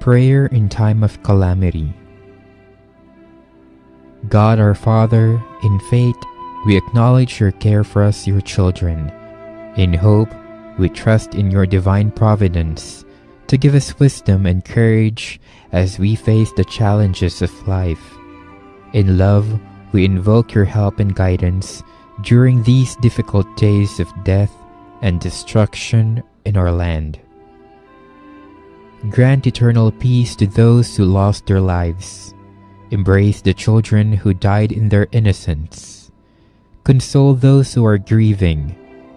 Prayer in time of calamity. God our Father, in faith, we acknowledge your care for us, your children. In hope, we trust in your divine providence to give us wisdom and courage as we face the challenges of life. In love, we invoke your help and guidance during these difficult days of death and destruction in our land. Grant eternal peace to those who lost their lives. Embrace the children who died in their innocence. Console those who are grieving.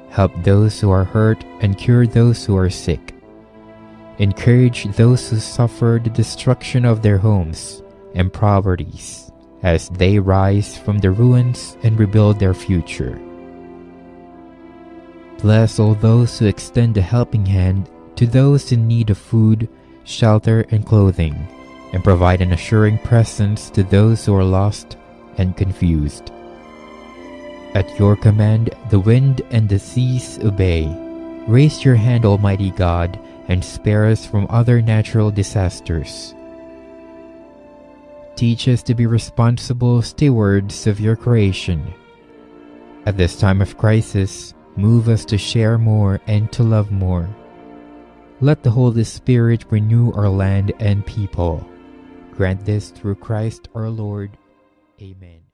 Help those who are hurt and cure those who are sick. Encourage those who suffer the destruction of their homes and properties as they rise from the ruins and rebuild their future. Bless all those who extend a helping hand to those in need of food, shelter, and clothing, and provide an assuring presence to those who are lost and confused. At your command, the wind and the seas obey. Raise your hand, Almighty God, and spare us from other natural disasters. Teach us to be responsible stewards of your creation. At this time of crisis, move us to share more and to love more. Let the Holy Spirit renew our land and people. Grant this through Christ our Lord. Amen.